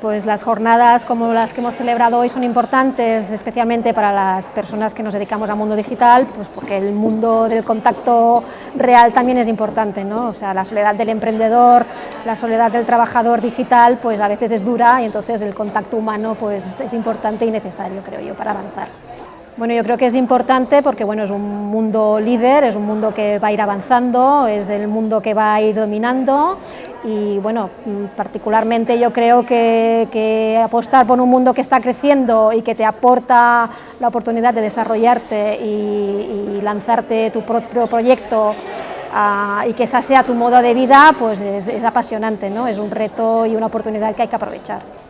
Pues las jornadas como las que hemos celebrado hoy son importantes, especialmente para las personas que nos dedicamos al mundo digital, pues porque el mundo del contacto real también es importante, ¿no? O sea, la soledad del emprendedor, la soledad del trabajador digital, pues a veces es dura y entonces el contacto humano pues es importante y necesario, creo yo, para avanzar. Bueno, yo creo que es importante porque bueno, es un mundo líder, es un mundo que va a ir avanzando, es el mundo que va a ir dominando y bueno, particularmente yo creo que, apostar por un mundo que está creciendo y que te aporta la oportunidad de desarrollarte y, lanzarte tu propio proyecto ah, y que esa sea tu modo de vida, pues es, es apasionante, ¿no? es un reto y una oportunidad que hay que aprovechar.